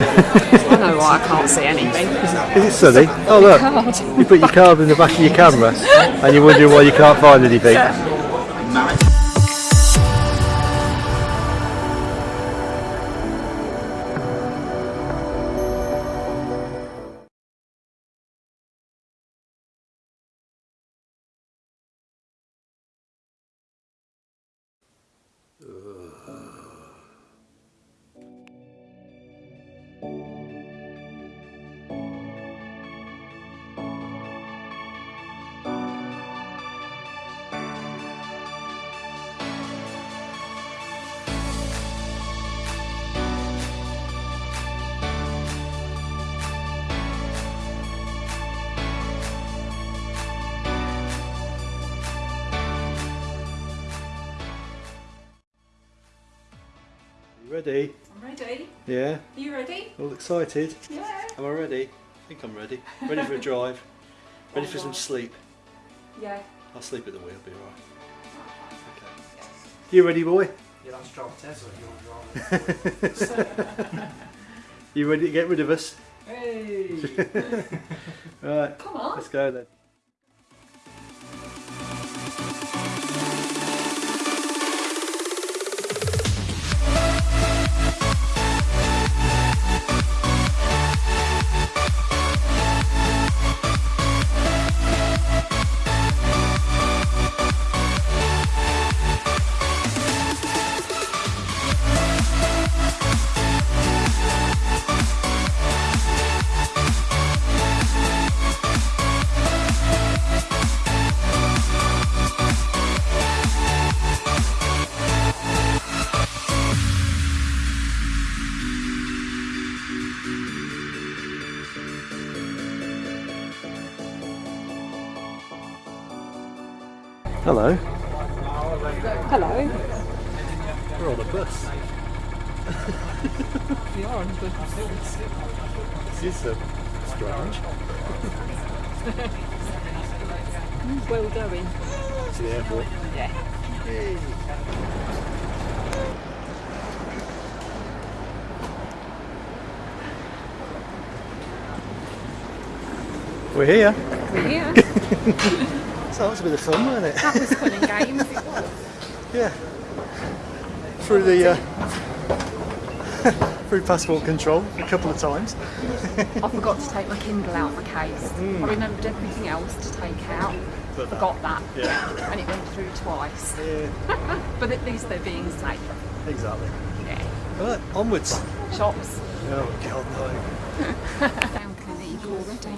I know why I can't see anything. Is it sunny? Oh look, you put your card in the back of your camera and you're wondering why you can't find anything. Ready? I'm ready. Yeah? Are you ready? All excited? Yeah. Am I ready? I think I'm ready. Ready for a drive. Ready for oh, some sleep. Yeah. I'll sleep at the wheel, be alright. Okay. You ready, boy? You'll have to drive Tesla you want to drive. You ready to get rid of us? Hey! Right, Come on. let's go then. We're on a bus. We are on the This is um, strange. well going. To the airport. Yeah. We're here. We're here. So that was a bit of fun, wasn't it? that was fun and games. It was. Yeah. Through the uh, through passport control a couple of times. I forgot to take my Kindle out of my case. I remembered everything else to take out. But Forgot that. Yeah. And it went through twice. Yeah. But at least they're being safe. Exactly. Yeah. Right, onwards. Shops. Oh God, no. Found Clinique already.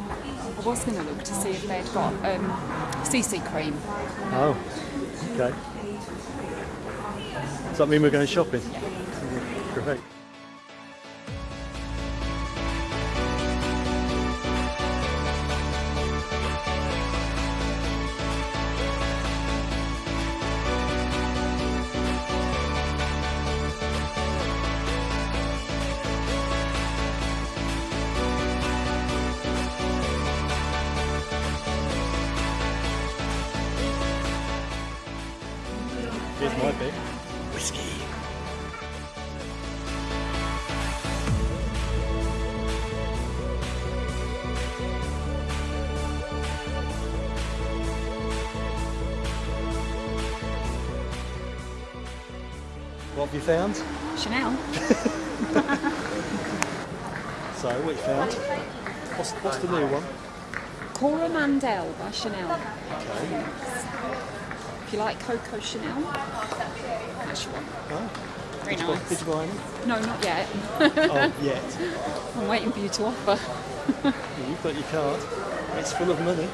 I was going to look to see if they'd got um, CC cream. Oh. Okay. Does that mean we're going shopping? Great. Here's my bit. Whiskey. What have you found? Chanel. So, what you found? What's, what's the new one? Cora Mandel by Chanel. Okay. If you like Coco Chanel, Oh, Very did, you buy, did you buy any? No, not yet. oh, yet. I'm waiting for you to offer. You've got your card. It's full of money.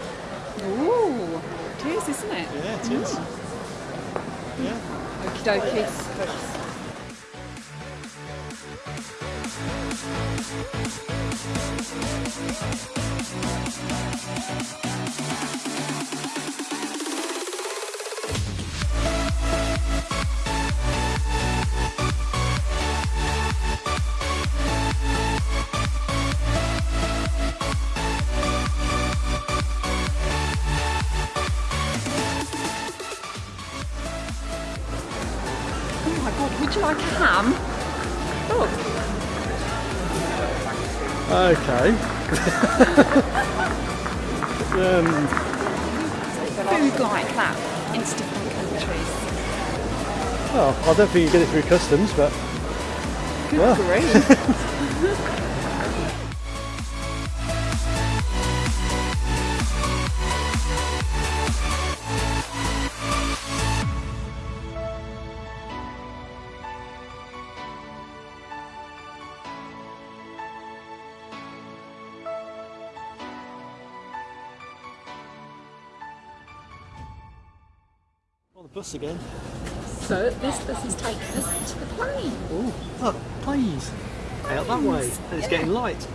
Ooh, it is, isn't it? Yeah, it is. Mm. Yeah. Okie dokie. Oh my god, would you like a ham? Look. Okay. um, Food like that into different countries. well, I don't think you get it through customs, but Good Well. grief. on the bus again. So this bus is taking us to the plane. Oh, look, planes out that way. And it's getting light,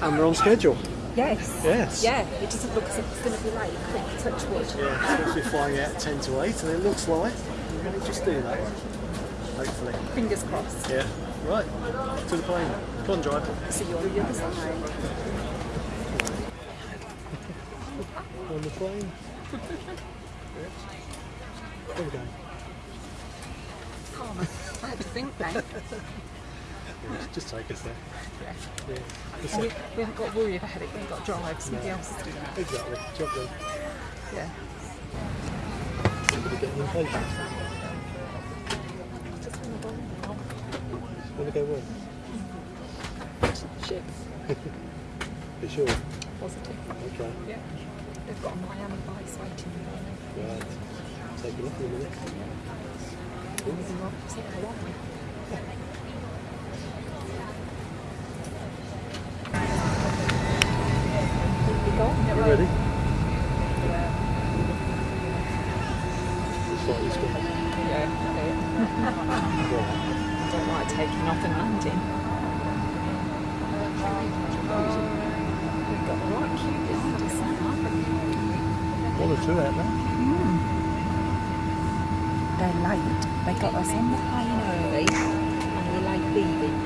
and we're on schedule. Yes. Yes. Yeah, it doesn't look as if it's going to be late. Quick, touch wood. Yeah, it's supposed to be flying out at 10 to 8, and it looks like we're going to just do that. Hopefully. Fingers crossed. Yeah. Right. To the plane. Come on, driver. See you on the other side. On the plane. There we go. Calm. I had to think then. Yeah, just- take us there. Yeah. Yeah. And we, we haven't got to worry about it. We haven't got to drive. Somebody else is doing that. Exactly. Job done. Yeah. Somebody getting impatient. Just want to go now. Want to go where? Ship. For sure. Positive. Okay. Yeah. They've got a Miami Vice waiting there. Right. Take a look in a minute. Moving on. So how are we? We go. You ready? It's like this one. Yeah. I don't like taking off and landing. We've got the right queue behind us now. One or two out there. They're late. They got us on the plane early and we're late leaving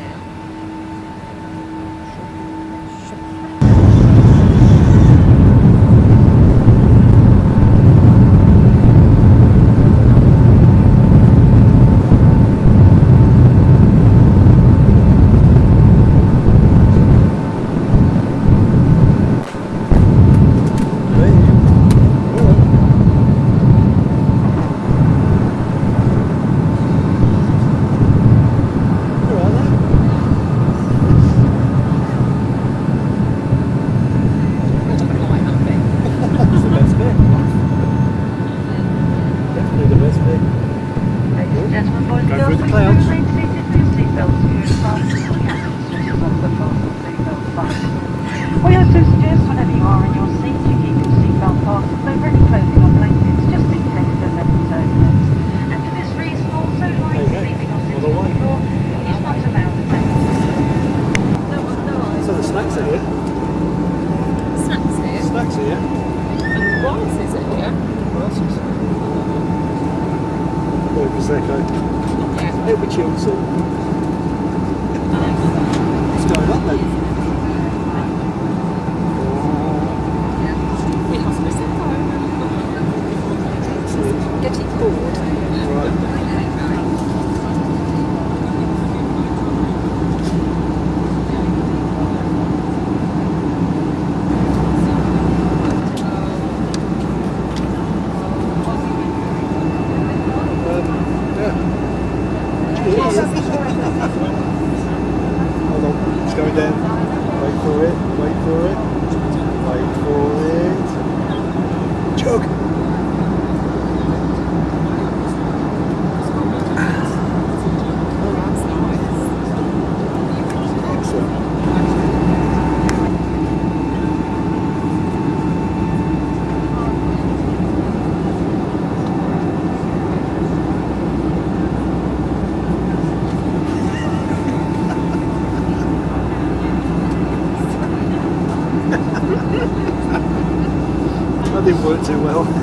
That work too well.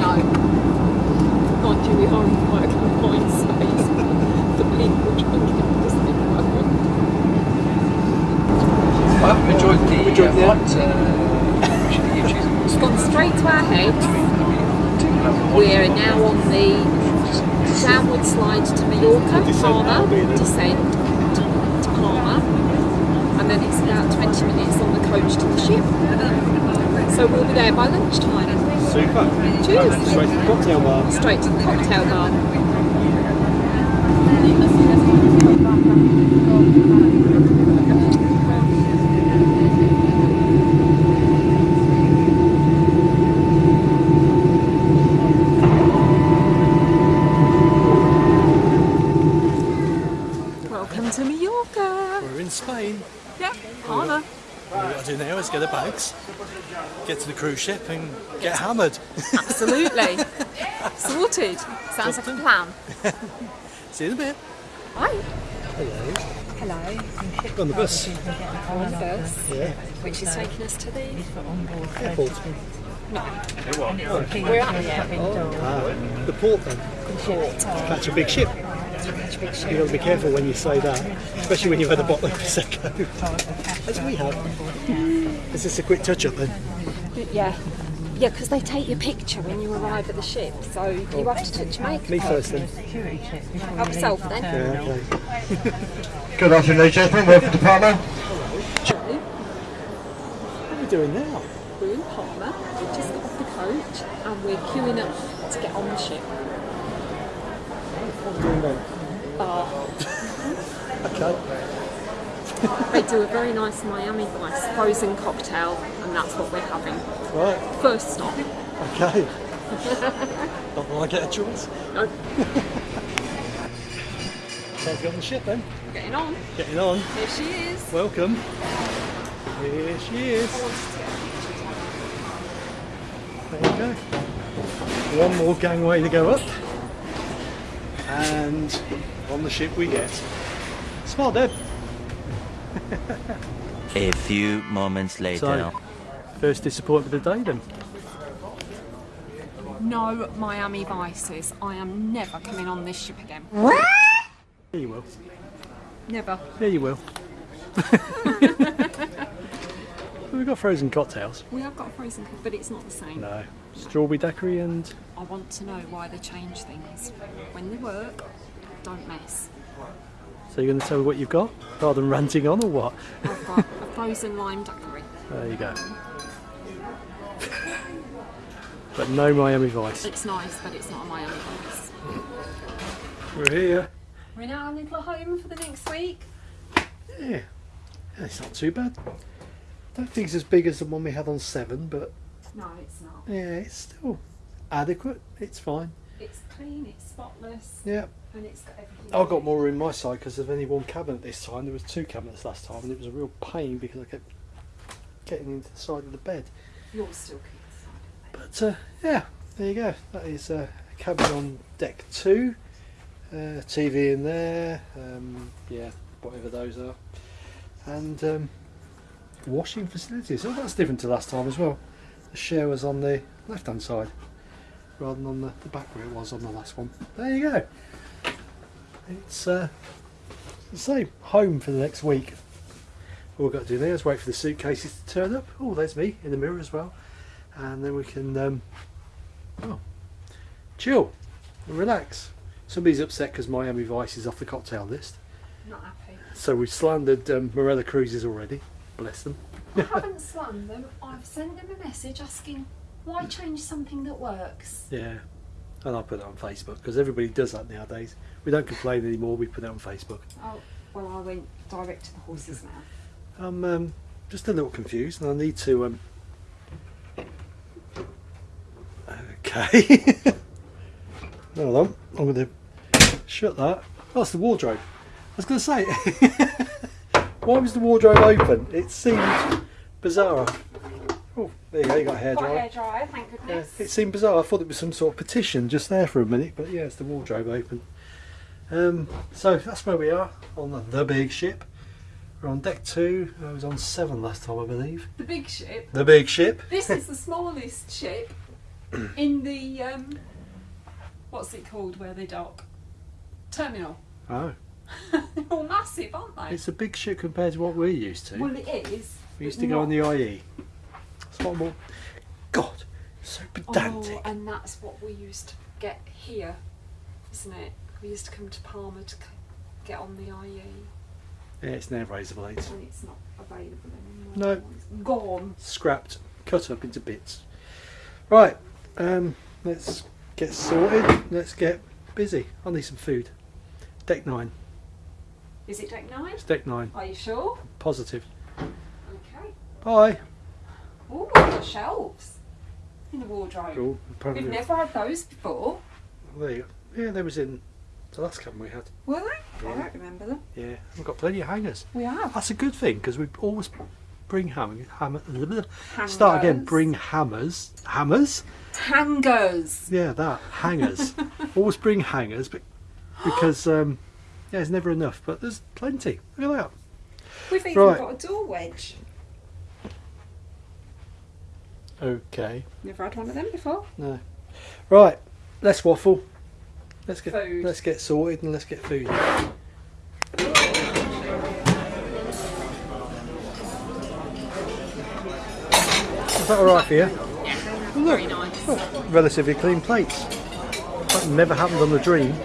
No. Mind you, we are in quite a confined space. The people drinking this thing I hope you enjoyed the Enjoyed the- uh, flight. Uh, actually, It's gone straight to our heads. We're now on the downward slide to Mallorca, Descent now, Palma, being descent to, to Palma, and then it's about 20 minutes on the coach to the ship. So we'll be there by lunchtime. Super. Cheers. Straight to the cocktail bar. Straight to the cocktail bar. Welcome to Mallorca. We're in Spain. Yeah, Anna. All we've got to do now is get our bags, get to the cruise ship and get hammered. Absolutely. Sorted. Sounds like a plan. See you in a bit. Bye. Hello. Hello. On the bus. On the bus, Yeah. which is taking us to the Airport. No. We're at the airport. Ah, the port then. Catch a big ship. You've got to be careful when you say that, especially when you've had a bottle of Prosecco. As we have. Is this a quick touch up then? Yeah. Yeah, because they take your picture when you arrive at the ship, so you have to touch your makeup. Me first then. Help yourself then. Yeah, okay. Good afternoon, ladies and gentlemen. Welcome to Palma. What are we doing now? We're in Palma, we've just got off the coach, and we're queuing up to get on the ship. What are we doing then? Bar. Okay. They do a very nice Miami Vice frozen cocktail, and that's what we're having. Right. First stop. Okay. Not that I get a choice. No, Time to get on the ship then. getting on. Getting on. Here she is. Welcome. Here she is. There you go. One more gangway to go up. And on the ship we get. Smart Deb. A few moments later. So, first disappointment of the day then. No Miami Vices. I am never coming on this ship again. Yeah, you will. Never. Yeah, you will. We've got frozen cocktails. We have got a frozen cook, but it's not the same. No. Strawberry daiquiri and I want to know why they change things. When they work, don't mess. So you're going to tell me what you've got rather than ranting on or what? I've got a frozen lime daiquiri. There you go. but no Miami Vice. It's nice, but it's not a Miami Vice. We're here. We're in our little home for the next week. Yeah, it's not too bad. Don't think it's as big as the one we had on seven, but No, it's not. yeah, it's still adequate. It's fine. It's clean, it's spotless, Yeah, and it's got everything. I've got more room my side because there's only one cabinet this time. There was two cabinets last time, and it was a real pain because I kept getting into the side of the bed. Yours still keeps. But uh, yeah, there you go. That is uh, a cabin on deck two. Uh, TV in there. Um, yeah, whatever those are. And um, washing facilities. Oh, that's different to last time as well. The shower's on the left hand side rather than on the, the back where it was on the last one. There you go. It's uh, the same. Home for the next week. All we've got to do now is wait for the suitcases to turn up. Oh, there's me in the mirror as well and then we can um, oh, chill and relax. Somebody's upset because Miami Vice is off the cocktail list, Not happy. so we've slandered um, Marella Cruises already. Bless them. I haven't slammed them. I've sent them a message asking why change something that works. Yeah, and I'll put it on Facebook because everybody does that nowadays. We don't complain anymore. We put it on Facebook. Oh, well, I went direct to the horse's now. I'm um, just a little confused, and I need to. Um... Okay. Hold on. I'm going to shut that. That's the wardrobe. I was going to say, why was the wardrobe open? It seemed bizarre. Oh, there you go. You got a hair Got a dryer. hairdryer, thank Yeah, goodness. it seemed bizarre. I thought it was some sort of petition just there for a minute, but yeah, it's the wardrobe open. Um, so that's where we are on the, the big ship. We're on deck two. I was on seven last time, I believe. The big ship. The big ship. This is the smallest ship in the um, what's it called where they dock? Terminal. Oh, They're all massive, aren't they? it's a big ship compared to what we're used to. well, it is. we used to go on the IE. It's. God, so pedantic. Oh, and that's what we used to get here, isn't it? We used to come to Palma to get on the IE, Yeah, it's now razor blades. and it's not available anymore. No. It's gone. scrapped, cut up into bits. Right, um, let's get sorted. Let's get busy. I need some food. Deck nine. Is it deck nine? It's deck nine. Are you sure? Positive. Okay. Bye. Oh, we've shelves in the wardrobe. Cool. Apparently, We've never had those before. there you go. Yeah, they was in the last cabin we had. Were they? Yeah. I don't remember them. Yeah, we've got plenty of hangers. We have. That's a good thing because we always bring hammer, hammer. Start again. Bring hammers. Hammers. hangers. Yeah, that hangers. always bring hangers, but because um, yeah, there's never enough. But there's plenty. Look at that. We've even Right. got a door wedge. Okay. Never had one of them before. No. Right. Let's waffle. Let's get Food. let's get sorted and let's get food. Is that all right for you? Very nice. Well, relatively clean plates. That never happened on the dream. No,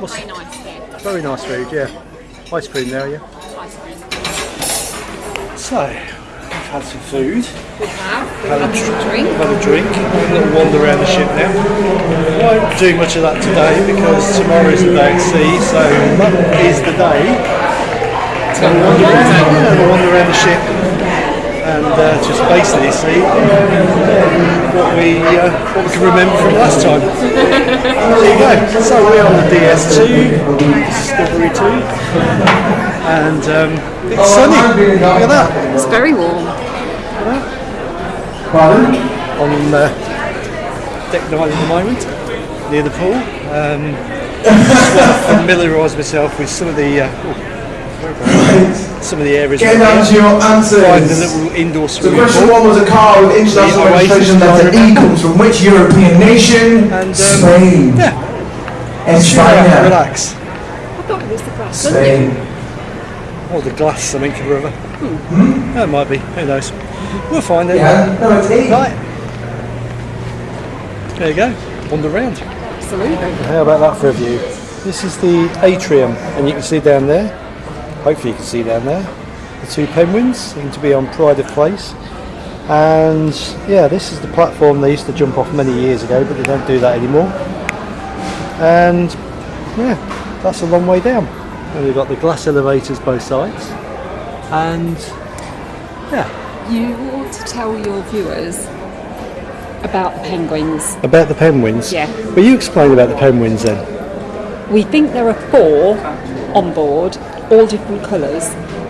What's- very nice here. Very nice food, yeah. Ice cream there, yeah. Ice cream. So, we've had some food. We have. We've Had a had some dr- drink. Had a drink. A little wander around the ship now. Won't do much of that today because tomorrow is the day at sea, so that is the day To on Yeah, water. have a wander around the ship and uh, just basically see what we uh, what we can remember from last time. there you go. So we're on the DS2, Discovery 2, and um, it's sunny. Look at that. It's very warm. On uh, deck nine at the moment, near the pool. Um, just familiarise myself with some of the uh, oh, some of the areas. Get down to your answers. Find the little indoor So swimming question pool. one was a car with international The Oasis registration letter E environment. comes from which European nation? And, um, Spain. Yeah, España. relax. I thought it was the grass. Spain. Or the glass, something or other. That might be. Who knows? We'll find it. Yeah, no, it's. Right. There you go. Wander round. Absolutely. How about that for a view? This is the atrium, and you can see down there. Hopefully, you can see down there the two penguins seem to be on pride of place. And yeah, this is the platform they used to jump off many years ago, but they don't do that anymore. And yeah, that's a long way down. And we've got the glass elevators both sides. And yeah, You ought to tell your viewers about the penguins. about the penguins. Yeah. Will you explain about the penguins then? We think there are four on board, all different colours,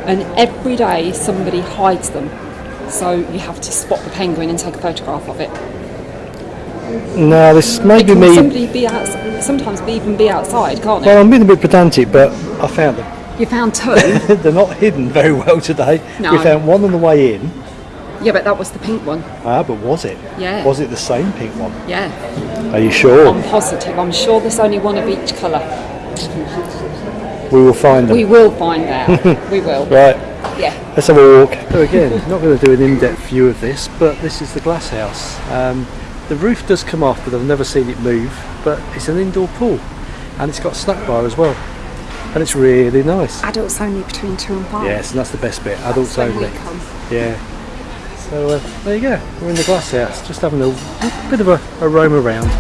and every day somebody hides them. So you have to spot the penguin and take a photograph of it. No, this may be me. somebody be out, sometimes be even be outside, can't it? Well, I'm being a bit pedantic, but I found them. You found two. They're not hidden very well today. No. We found one on the way in. yeah, but that was the pink one. Ah, but was it? Yeah. Was it the same pink one? Yeah, Are you sure? I'm positive. I'm sure there's only one of each colour. we will find them. We will find out. we will. Right, Yeah. let's have a walk. So again, not going to do an in-depth view of this, but this is the glass house. Um, the roof does come off, but I've never seen it move. But it's an indoor pool, and it's got a snack bar as well, and it's really nice. Adults only between two and five. Yes, and that's the best bit. Adults only. Yeah. So uh, there you go. We're in the glass house, just having a bit of a, a roam around.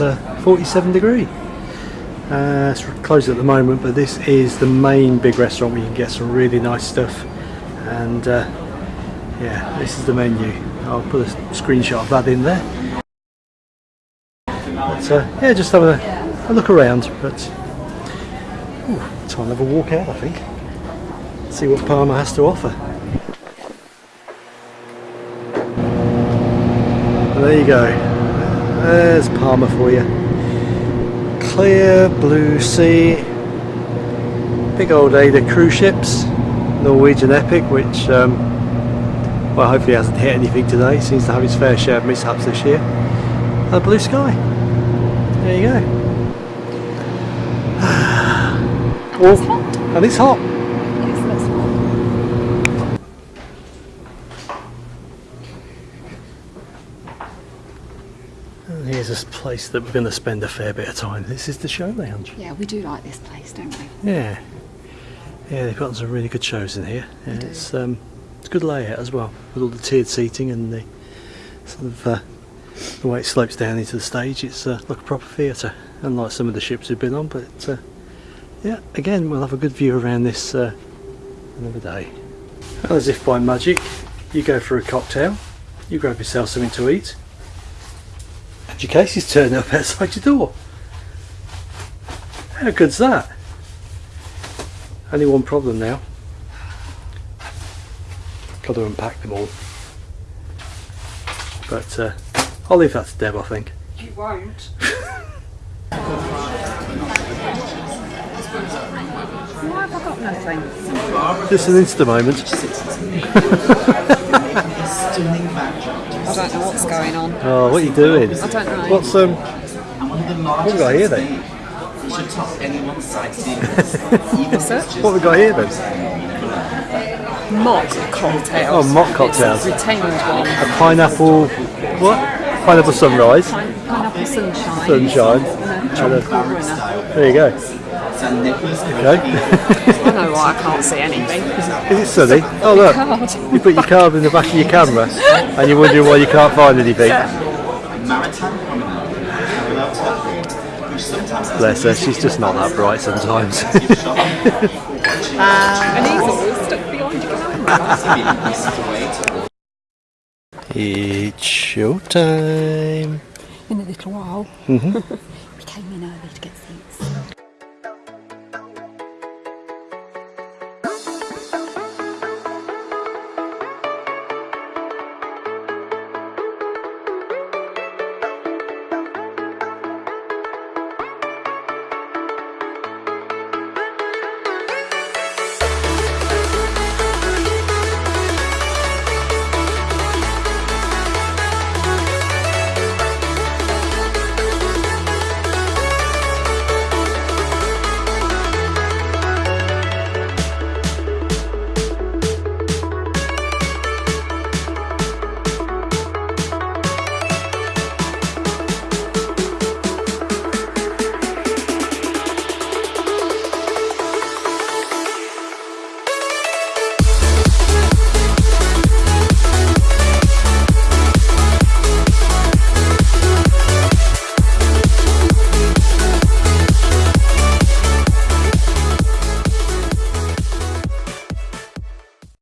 Uh, 47 degree. Uh, it's closed at the moment, but this is the main big restaurant where you can get some really nice stuff. And uh, yeah, this is the menu. I'll put a screenshot of that in there. But uh, yeah, just have a, a look around. But ooh, time to have a walk out, I think. See what Palma has to offer. There you go. There's Palma for you clear blue sea, big old AIDA cruise ships, Norwegian Epic, which um, well hopefully hasn't hit anything today, seems to have its fair share of mishaps this year, and blue sky. There you go. It's hot. And it's hot. Yes, that's hot. And here's a place that we're going to spend a fair bit of time. This is the show lounge. Yeah, we do like this place, don't we? Yeah. Yeah, they've got some really good shows in here. Yeah, it's um, it's a good layout as well, with all the tiered seating and the sort of uh, the way it slopes down into the stage. It's uh, like a proper theatre, unlike some of the ships we've been on. But uh, yeah, again, we'll have a good view around this uh, another day. And as if by magic, you go for a cocktail, you grab yourself something to eat, your case is turned up outside your door. How good's that? Only one problem now. Got to unpack them all. But uh, I'll leave that to Deb, I think. You won't. Why have I got nothing? Just an Insta moment. I don't know what's going on. Oh, what are you doing? I don't know. What's um? What have we got here then? What's it? What have we got here then? Mock cocktails. Oh, mock cocktails. It's a retained one. A pineapple. What? Pineapple sunrise. Pine- Pineapple sunshine. Sunshine. And a And a- There you go. Okay. I know why I can't see anything. Is it sunny? Oh look, Card. you put your card in the back of your camera, and you're wondering why you can't find anything. Bless her, she's just not that bright sometimes. And he's all stuck behind your camera. it's showtime. In a little while. Mm-hmm. we